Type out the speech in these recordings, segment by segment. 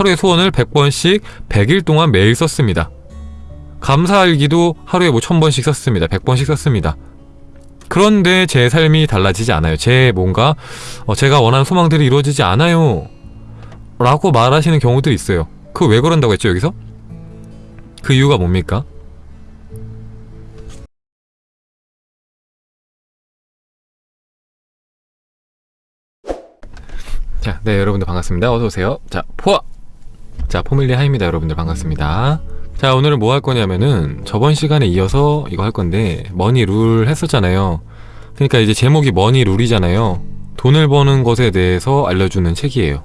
하루에 소원을 100번씩 100일 동안 매일 썼습니다. 감사일기도 하루에 뭐 1000번씩 썼습니다. 100번씩 썼습니다. 그런데 제 삶이 달라지지 않아요. 제 뭔가 어, 제가 원하는 소망들이 이루어지지 않아요. 라고 말하시는 경우들이 있어요. 그거 왜 그런다고 했죠, 여기서? 그 이유가 뭡니까? 자, 네, 여러분들 반갑습니다. 어서오세요. 자, 포아! 자, 포밀리 하입니다. 여러분들 반갑습니다. 자, 오늘은 뭐 할 거냐면은 저번 시간에 이어서 이거 할 건데 머니 룰 했었잖아요. 그러니까 이제 제목이 머니 룰이잖아요. 돈을 버는 것에 대해서 알려주는 책이에요.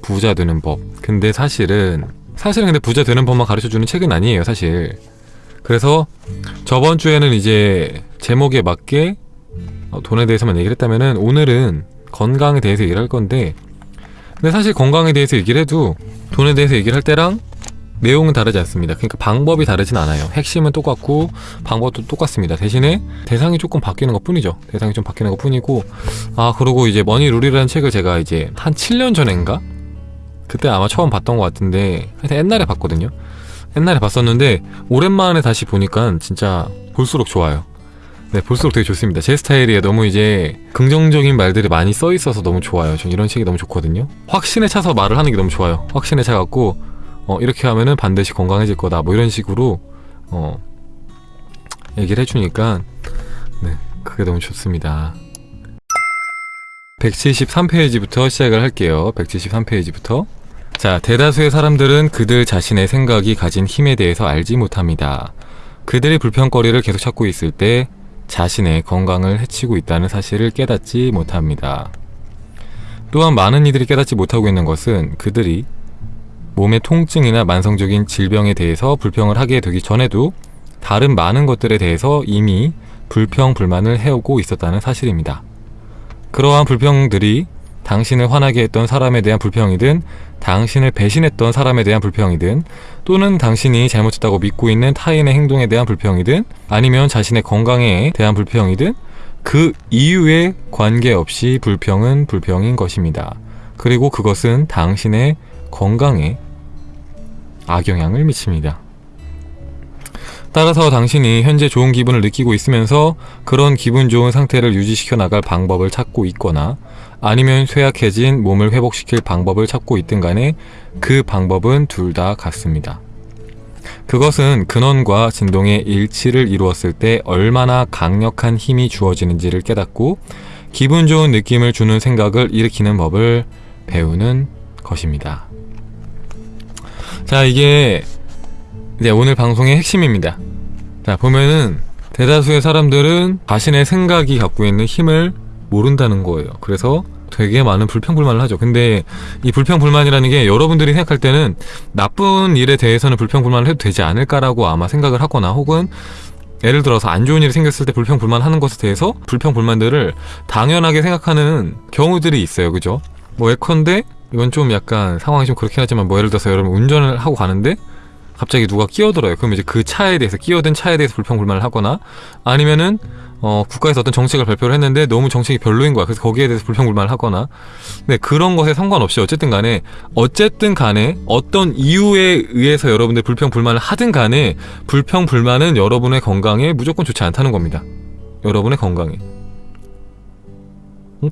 부자 되는 법. 근데 사실은 사실은 근데 부자 되는 법만 가르쳐주는 책은 아니에요, 사실. 그래서 저번 주에는 이제 제목에 맞게 어, 돈에 대해서만 얘기를 했다면은 오늘은 건강에 대해서 얘기를 할 건데 근데 사실 건강에 대해서 얘기를 해도 돈에 대해서 얘기를 할 때랑 내용은 다르지 않습니다. 그러니까 방법이 다르진 않아요. 핵심은 똑같고 방법도 똑같습니다. 대신에 대상이 조금 바뀌는 것 뿐이죠. 대상이 좀 바뀌는 것 뿐이고 아 그리고 이제 머니 룰이라는 책을 제가 이제 한 7년 전인가 그때 아마 처음 봤던 것 같은데 하여튼 옛날에 봤거든요. 옛날에 봤었는데 오랜만에 다시 보니까 진짜 볼수록 좋아요. 네, 볼수록 되게 좋습니다. 제 스타일이에요. 너무 이제 긍정적인 말들이 많이 써 있어서 너무 좋아요. 전 이런 책이 너무 좋거든요. 확신에 차서 말을 하는 게 너무 좋아요. 확신에 차갖고 어, 이렇게 하면은 반드시 건강해질 거다. 뭐 이런 식으로 어, 얘기를 해주니까 네, 그게 너무 좋습니다. 173페이지부터 시작을 할게요. 173페이지부터. 자, 대다수의 사람들은 그들 자신의 생각이 가진 힘에 대해서 알지 못합니다. 그들이 불평거리를 계속 찾고 있을 때 자신의 건강을 해치고 있다는 사실을 깨닫지 못합니다. 또한 많은 이들이 깨닫지 못하고 있는 것은 그들이 몸의 통증이나 만성적인 질병에 대해서 불평을 하게 되기 전에도 다른 많은 것들에 대해서 이미 불평, 불만을 해오고 있었다는 사실입니다. 그러한 불평들이 당신을 화나게 했던 사람에 대한 불평이든 당신을 배신했던 사람에 대한 불평이든 또는 당신이 잘못했다고 믿고 있는 타인의 행동에 대한 불평이든 아니면 자신의 건강에 대한 불평이든 그 이유에 관계없이 불평은 불평인 것입니다. 그리고 그것은 당신의 건강에 악영향을 미칩니다. 따라서 당신이 현재 좋은 기분을 느끼고 있으면서 그런 기분 좋은 상태를 유지시켜 나갈 방법을 찾고 있거나 아니면 쇠약해진 몸을 회복시킬 방법을 찾고 있든 간에 그 방법은 둘 다 같습니다. 그것은 근원과 진동의 일치를 이루었을 때 얼마나 강력한 힘이 주어지는지를 깨닫고 기분 좋은 느낌을 주는 생각을 일으키는 법을 배우는 것입니다. 자, 이게 이제 오늘 방송의 핵심입니다. 자, 보면은 대다수의 사람들은 자신의 생각이 갖고 있는 힘을 모른다는 거예요. 그래서 되게 많은 불평불만을 하죠. 근데 이 불평불만이라는 게 여러분들이 생각할 때는 나쁜 일에 대해서는 불평불만을 해도 되지 않을까라고 아마 생각을 하거나 혹은 예를 들어서 안 좋은 일이 생겼을 때 불평불만 하는 것에 대해서 불평불만들을 당연하게 생각하는 경우들이 있어요. 그죠? 뭐 예컨대 이건 좀 약간 상황이 좀 그렇긴 하지만 뭐 예를 들어서 여러분 운전을 하고 가는데 갑자기 누가 끼어들어요. 그럼 이제 그 차에 대해서 끼어든 차에 대해서 불평불만을 하거나 아니면은 어, 국가에서 어떤 정책을 발표를 했는데 너무 정책이 별로인 거야. 그래서 거기에 대해서 불평불만을 하거나 네, 그런 것에 상관없이 어쨌든 간에 어쨌든 간에 어떤 이유에 의해서 여러분들 불평불만을 하든 간에 불평불만은 여러분의 건강에 무조건 좋지 않다는 겁니다. 여러분의 건강에.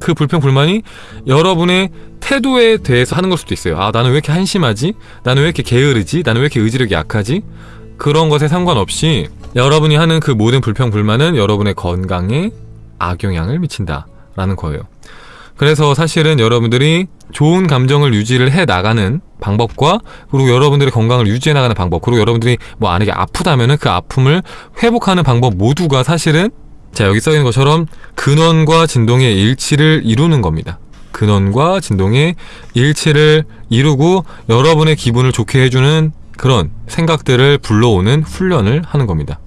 그 불평불만이 여러분의 태도에 대해서 하는 걸 수도 있어요. 아, 나는 왜 이렇게 한심하지? 나는 왜 이렇게 게으르지? 나는 왜 이렇게 의지력이 약하지? 그런 것에 상관없이 여러분이 하는 그 모든 불평 불만은 여러분의 건강에 악영향을 미친다. 라는 거예요. 그래서 사실은 여러분들이 좋은 감정을 유지를 해 나가는 방법과 그리고 여러분들의 건강을 유지해 나가는 방법 그리고 여러분들이 뭐 만약에 아프다면은 그 아픔을 회복하는 방법 모두가 사실은 자 여기 써있는 것처럼 근원과 진동의 일치를 이루는 겁니다. 근원과 진동의 일치를 이루고 여러분의 기분을 좋게 해주는 그런 생각들을 불러오는 훈련을 하는 겁니다.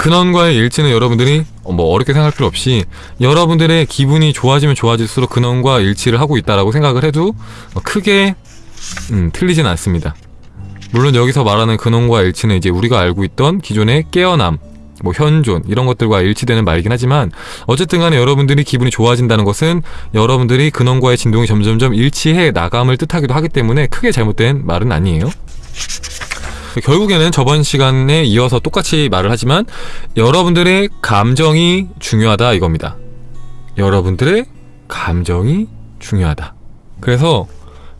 근원과의 일치는 여러분들이 뭐 어렵게 생각할 필요 없이 여러분들의 기분이 좋아지면 좋아질수록 근원과 일치를 하고 있다라고 생각을 해도 크게 음, 틀리진 않습니다. 물론 여기서 말하는 근원과 일치는 이제 우리가 알고 있던 기존의 깨어남 뭐 현존 이런 것들과 일치되는 말이긴 하지만 어쨌든 간에 여러분들이 기분이 좋아진다는 것은 여러분들이 근원과의 진동이 점점점 일치해 나감을 뜻하기도 하기 때문에 크게 잘못된 말은 아니에요. 결국에는 저번 시간에 이어서 똑같이 말을 하지만 여러분들의 감정이 중요하다 이겁니다. 여러분들의 감정이 중요하다. 그래서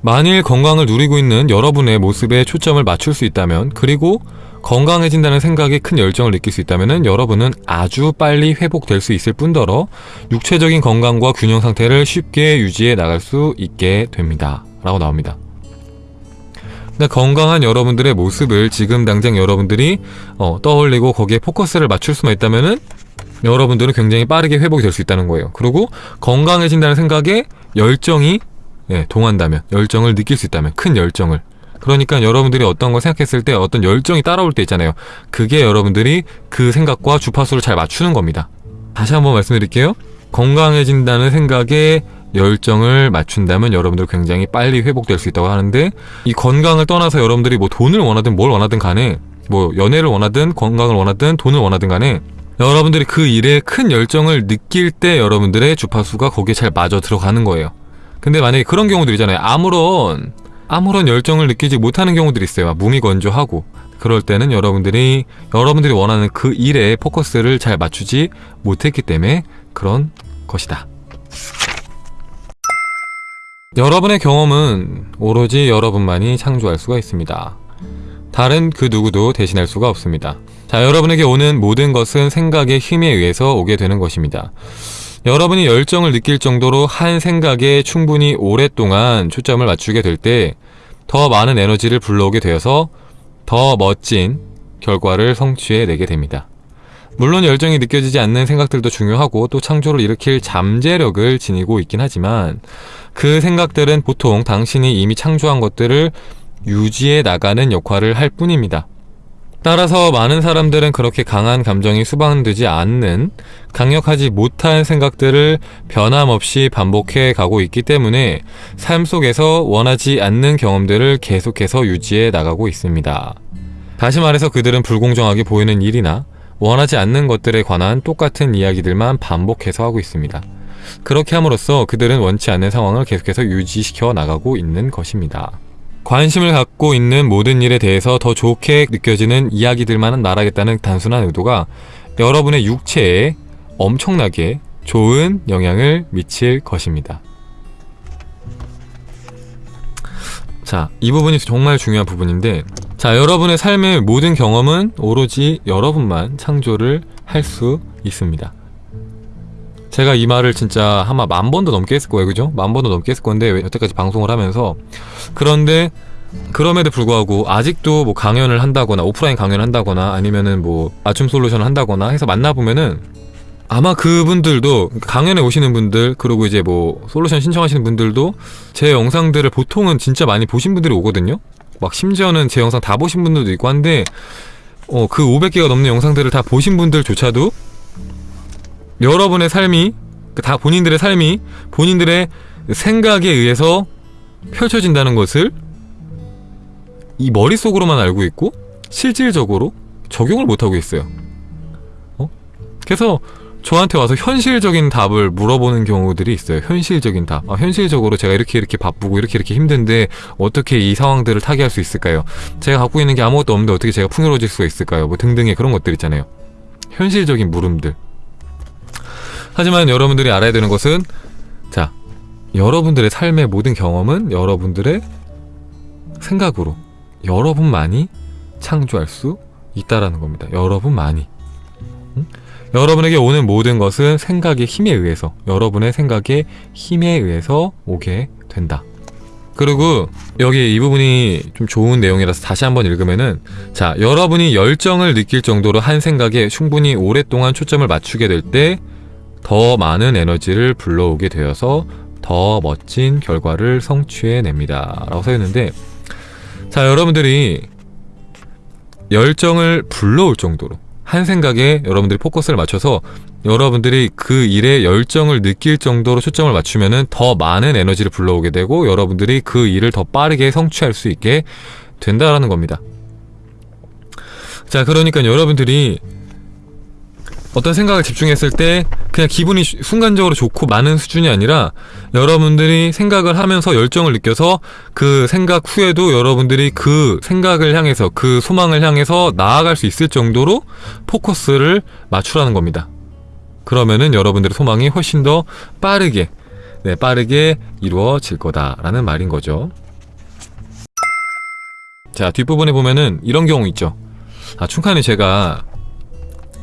만일 건강을 누리고 있는 여러분의 모습에 초점을 맞출 수 있다면 그리고 건강해진다는 생각에 큰 열정을 느낄 수 있다면 여러분은 아주 빨리 회복될 수 있을 뿐더러 육체적인 건강과 균형 상태를 쉽게 유지해 나갈 수 있게 됩니다. 라고 나옵니다. 건강한 여러분들의 모습을 지금 당장 여러분들이 어, 떠올리고 거기에 포커스를 맞출 수만 있다면은 여러분들은 굉장히 빠르게 회복이 될 수 있다는 거예요. 그리고 건강해진다는 생각에 열정이 예, 동한다면 열정을 느낄 수 있다면 큰 열정을 그러니까 여러분들이 어떤 걸 생각했을 때 어떤 열정이 따라올 때 있잖아요. 그게 여러분들이 그 생각과 주파수를 잘 맞추는 겁니다. 다시 한번 말씀드릴게요. 건강해진다는 생각에 열정을 맞춘다면 여러분들 굉장히 빨리 회복될 수 있다고 하는데 이 건강을 떠나서 여러분들이 뭐 돈을 원하든 뭘 원하든 간에 뭐 연애를 원하든 건강을 원하든 돈을 원하든 간에 여러분들이 그 일에 큰 열정을 느낄 때 여러분들의 주파수가 거기에 잘 맞아 들어가는 거예요. 근데 만약에 그런 경우들 이잖아요. 아무런 아무런 열정을 느끼지 못하는 경우들이 있어요. 무미건조하고 그럴 때는 여러분들이 여러분들이 원하는 그 일에 포커스를 잘 맞추지 못했기 때문에 그런 것이다. 여러분의 경험은 오로지 여러분만이 창조할 수가 있습니다. 다른 그 누구도 대신할 수가 없습니다. 자, 여러분에게 오는 모든 것은 생각의 힘에 의해서 오게 되는 것입니다. 여러분이 열정을 느낄 정도로 한 생각에 충분히 오랫동안 초점을 맞추게 될 때 더 많은 에너지를 불러오게 되어서 더 멋진 결과를 성취해내게 됩니다. 물론 열정이 느껴지지 않는 생각들도 중요하고 또 창조를 일으킬 잠재력을 지니고 있긴 하지만 그 생각들은 보통 당신이 이미 창조한 것들을 유지해 나가는 역할을 할 뿐입니다. 따라서 많은 사람들은 그렇게 강한 감정이 수반되지 않는 강력하지 못한 생각들을 변함없이 반복해 가고 있기 때문에 삶 속에서 원하지 않는 경험들을 계속해서 유지해 나가고 있습니다. 다시 말해서 그들은 불공정하게 보이는 일이나 원하지 않는 것들에 관한 똑같은 이야기들만 반복해서 하고 있습니다. 그렇게 함으로써 그들은 원치 않는 상황을 계속해서 유지시켜 나가고 있는 것입니다. 관심을 갖고 있는 모든 일에 대해서 더 좋게 느껴지는 이야기들만 말하겠다는 단순한 의도가 여러분의 육체에 엄청나게 좋은 영향을 미칠 것입니다. 자, 이 부분이 정말 중요한 부분인데 자, 여러분의 삶의 모든 경험은 오로지 여러분만 창조를 할 수 있습니다. 제가 이 말을 진짜 아마 만 번도 넘게 했을 거예요 그죠? 만 번도 넘게 했을 건데 여태까지 방송을 하면서 그런데 그럼에도 불구하고 아직도 뭐 강연을 한다거나 오프라인 강연을 한다거나 아니면은 뭐 맞춤 솔루션을 한다거나 해서 만나보면은 아마 그분들도 강연에 오시는 분들 그리고 이제 뭐 솔루션 신청하시는 분들도 제 영상들을 보통은 진짜 많이 보신 분들이 오거든요 막 심지어는 제 영상 다 보신 분들도 있고 한데 어, 그 500개가 넘는 영상들을 다 보신 분들조차도 여러분의 삶이 그다 본인들의 삶이 본인들의 생각에 의해서 펼쳐진다는 것을 이 머릿속으로만 알고 있고 실질적으로 적용을 못하고 있어요 어? 그래서 저한테 와서 현실적인 답을 물어보는 경우들이 있어요. 현실적인 답. 아, 현실적으로 제가 이렇게 이렇게 바쁘고 이렇게 이렇게 힘든데 어떻게 이 상황들을 타개할 수 있을까요? 제가 갖고 있는 게 아무것도 없는데 어떻게 제가 풍요로워질 수가 있을까요? 뭐 등등의 그런 것들 있잖아요. 현실적인 물음들. 하지만 여러분들이 알아야 되는 것은 자 여러분들의 삶의 모든 경험은 여러분들의 생각으로 여러분만이 창조할 수 있다라는 겁니다. 여러분만이. 응? 여러분에게 오는 모든 것은 생각의 힘에 의해서 여러분의 생각의 힘에 의해서 오게 된다. 그리고 여기 이 부분이 좀 좋은 내용이라서 다시 한번 읽으면은 자 여러분이 열정을 느낄 정도로 한 생각에 충분히 오랫동안 초점을 맞추게 될 때 더 많은 에너지를 불러오게 되어서 더 멋진 결과를 성취해냅니다. 라고 써있는데 자 여러분들이 열정을 불러올 정도로 한 생각에 여러분들이 포커스를 맞춰서 여러분들이 그 일에 열정을 느낄 정도로 초점을 맞추면 더 많은 에너지를 불러오게 되고 여러분들이 그 일을 더 빠르게 성취할 수 있게 된다라는 겁니다. 자 그러니까 여러분들이 어떤 생각을 집중했을 때 그냥 기분이 슈- 순간적으로 좋고 많은 수준이 아니라 여러분들이 생각을 하면서 열정을 느껴서 그 생각 후에도 여러분들이 그 생각을 향해서 그 소망을 향해서 나아갈 수 있을 정도로 포커스를 맞추라는 겁니다. 그러면은 여러분들의 소망이 훨씬 더 빠르게 네, 빠르게 이루어질 거다라는 말인 거죠. 자, 뒷부분에 보면은 이런 경우 있죠. 아, 충칸이 제가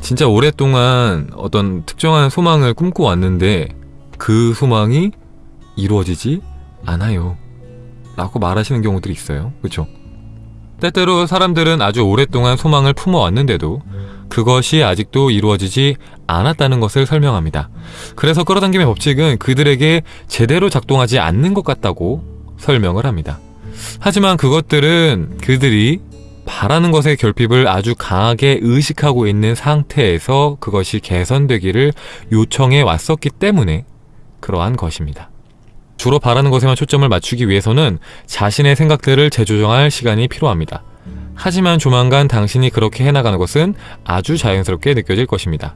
진짜 오랫동안 어떤 특정한 소망을 꿈꿔왔는데 그 소망이 이루어지지 않아요. 라고 말하시는 경우들이 있어요. 그쵸? 때때로 사람들은 아주 오랫동안 소망을 품어왔는데도 그것이 아직도 이루어지지 않았다는 것을 설명합니다. 그래서 끌어당김의 법칙은 그들에게 제대로 작동하지 않는 것 같다고 설명을 합니다. 하지만 그것들은 그들이 바라는 것의 결핍을 아주 강하게 의식하고 있는 상태에서 그것이 개선되기를 요청해 왔었기 때문에 그러한 것입니다. 주로 바라는 것에만 초점을 맞추기 위해서는 자신의 생각들을 재조정할 시간이 필요합니다. 하지만 조만간 당신이 그렇게 해나가는 것은 아주 자연스럽게 느껴질 것입니다.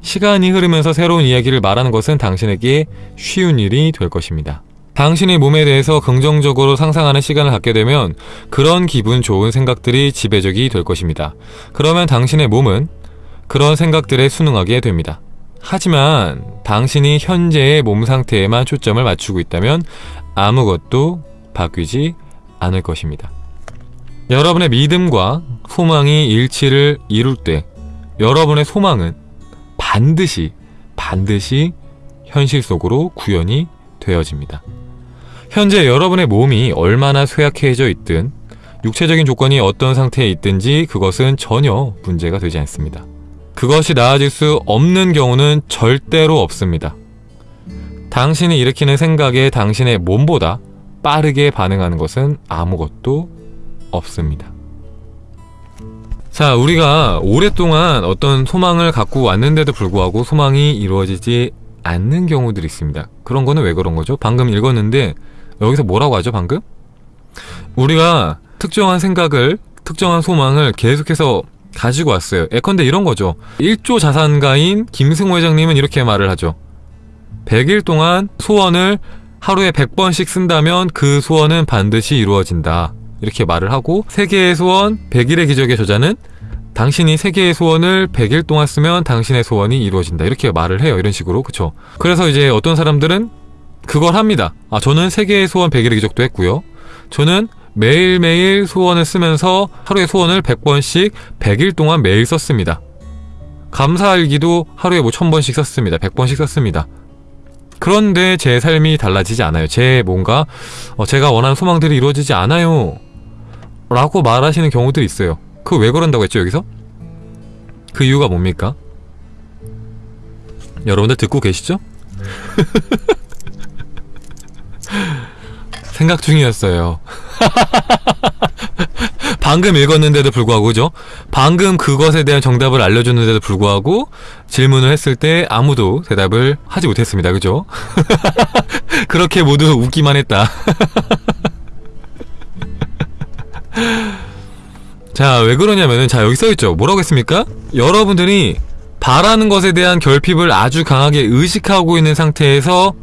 시간이 흐르면서 새로운 이야기를 말하는 것은 당신에게 쉬운 일이 될 것입니다. 당신의 몸에 대해서 긍정적으로 상상하는 시간을 갖게 되면 그런 기분 좋은 생각들이 지배적이 될 것입니다. 그러면 당신의 몸은 그런 생각들에 순응하게 됩니다. 하지만 당신이 현재의 몸 상태에만 초점을 맞추고 있다면 아무것도 바뀌지 않을 것입니다. 여러분의 믿음과 소망이 일치를 이룰 때 여러분의 소망은 반드시 반드시 현실 속으로 구현이 되어집니다. 현재 여러분의 몸이 얼마나 쇠약해져 있든 육체적인 조건이 어떤 상태에 있든지 그것은 전혀 문제가 되지 않습니다. 그것이 나아질 수 없는 경우는 절대로 없습니다. 당신이 일으키는 생각에 당신의 몸보다 빠르게 반응하는 것은 아무것도 없습니다. 자, 우리가 오랫동안 어떤 소망을 갖고 왔는데도 불구하고 소망이 이루어지지 않는 경우들이 있습니다. 그런 거는 왜 그런 거죠? 방금 읽었는데 여기서 뭐라고 하죠, 방금? 우리가 특정한 생각을, 특정한 소망을 계속해서 가지고 왔어요. 예컨대 이런 거죠. 1조 자산가인 김승호 회장님은 이렇게 말을 하죠. 100일 동안 소원을 하루에 100번씩 쓴다면 그 소원은 반드시 이루어진다. 이렇게 말을 하고 세계의 소원 100일의 기적의 저자는 당신이 세계의 소원을 100일 동안 쓰면 당신의 소원이 이루어진다. 이렇게 말을 해요. 이런 식으로. 그쵸? 그래서 이제 어떤 사람들은 그걸 합니다. 아, 저는 세계의 소원 100일의 기적도 했고요. 저는 매일매일 소원을 쓰면서 하루에 소원을 100번씩 100일 동안 매일 썼습니다. 감사일기도 하루에 뭐 1000번씩 썼습니다. 100번씩 썼습니다. 그런데 제 삶이 달라지지 않아요. 제 뭔가 어, 제가 원하는 소망들이 이루어지지 않아요. 라고 말하시는 경우들이 있어요. 그거 왜 그런다고 했죠, 여기서? 그 이유가 뭡니까? 여러분들 듣고 계시죠? 생각 중이었어요. 방금 읽었는데도 불구하고, 그죠? 방금 그것에 대한 정답을 알려줬는데도 불구하고, 질문을 했을 때 아무도 대답을 하지 못했습니다. 그죠? 그렇게 모두 웃기만 했다. 자, 왜 그러냐면은, 자, 여기 써있죠. 뭐라고 했습니까? 여러분들이 바라는 것에 대한 결핍을 아주 강하게 의식하고 있는 상태에서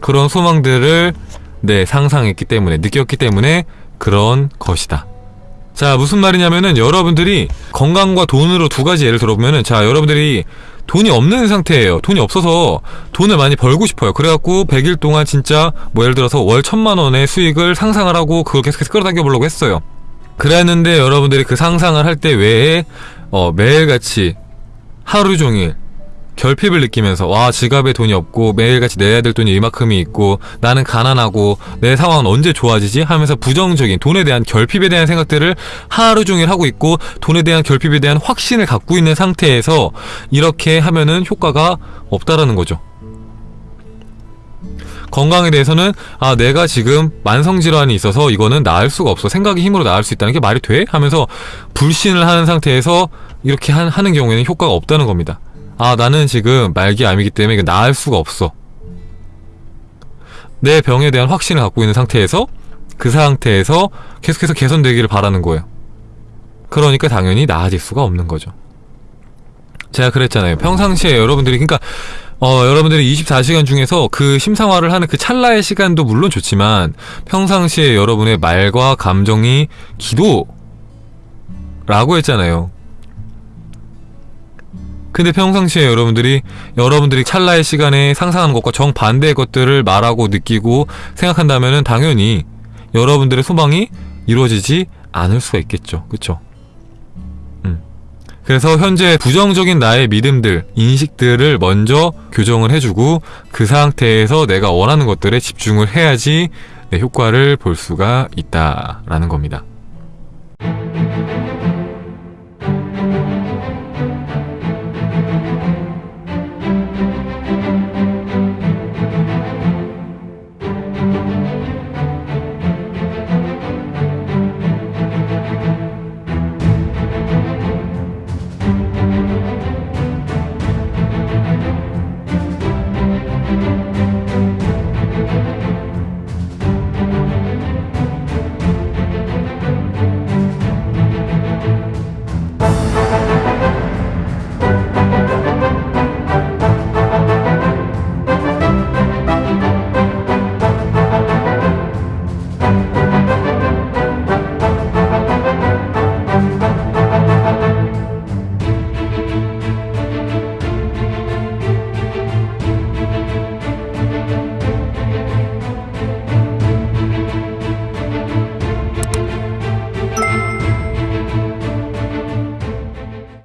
그런 소망들을 네, 상상했기 때문에, 느꼈기 때문에 그런 것이다. 자, 무슨 말이냐면은 여러분들이 건강과 돈으로 두 가지 예를 들어보면은 자, 여러분들이 돈이 없는 상태예요. 돈이 없어서 돈을 많이 벌고 싶어요. 그래갖고 100일 동안 진짜 뭐 예를 들어서 월 천만 원의 수익을 상상을 하고 그걸 계속해서 끌어당겨 보려고 했어요. 그랬는데 여러분들이 그 상상을 할 때 외에 어, 매일같이 하루 종일 결핍을 느끼면서 와 지갑에 돈이 없고 매일같이 내야 될 돈이 이만큼이 있고 나는 가난하고 내 상황은 언제 좋아지지 하면서 부정적인 돈에 대한 결핍에 대한 생각들을 하루 종일 하고 있고 돈에 대한 결핍에 대한 확신을 갖고 있는 상태에서 이렇게 하면은 효과가 없다라는 거죠. 건강에 대해서는 아 내가 지금 만성 질환이 있어서 이거는 나을 수가 없어 생각의 힘으로 나을 수 있다는 게 말이 돼? 하면서 불신을 하는 상태에서 이렇게 한, 하는 경우에는 효과가 없다는 겁니다. 아 나는 지금 말기 암이기 때문에 이거 나을 수가 없어. 내 병에 대한 확신을 갖고 있는 상태에서 그 상태에서 계속해서 개선되기를 바라는 거예요. 그러니까 당연히 나아질 수가 없는 거죠. 제가 그랬잖아요. 평상시에 여러분들이 그러니까 어, 여러분들이 24시간 중에서 그 심상화를 하는 그 찰나의 시간도 물론 좋지만 평상시에 여러분의 말과 감정이 기도 라고 했잖아요. 근데 평상시에 여러분들이 여러분들이 찰나의 시간에 상상하는 것과 정반대의 것들을 말하고 느끼고 생각한다면은 당연히 여러분들의 소망이 이루어지지 않을 수가 있겠죠. 그쵸? 음. 그래서 현재 부정적인 나의 믿음들, 인식들을 먼저 교정을 해주고 그 상태에서 내가 원하는 것들에 집중을 해야지 내 효과를 볼 수가 있다라는 겁니다.